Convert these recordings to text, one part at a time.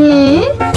嗯。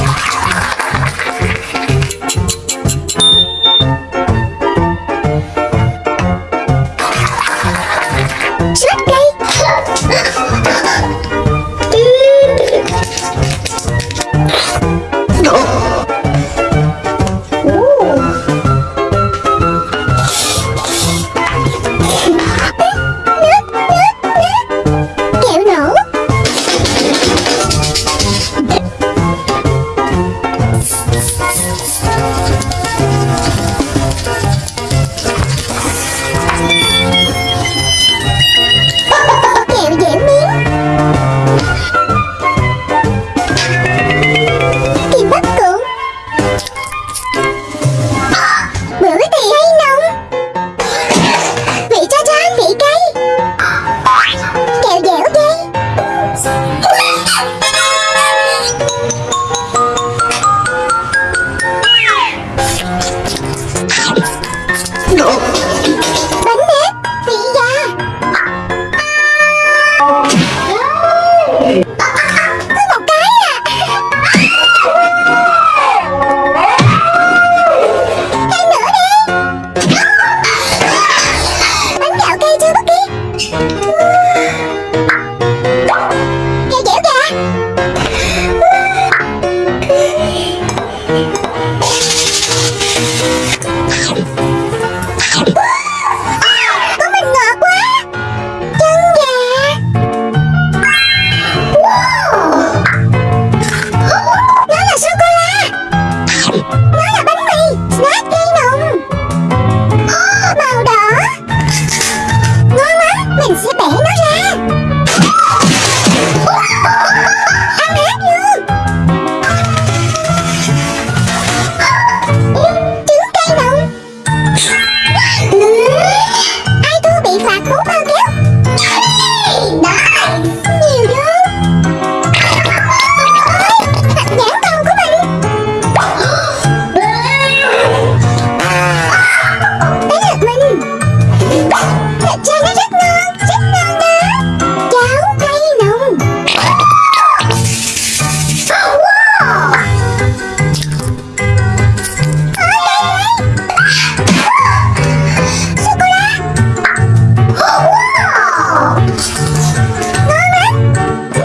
No. Jonathan!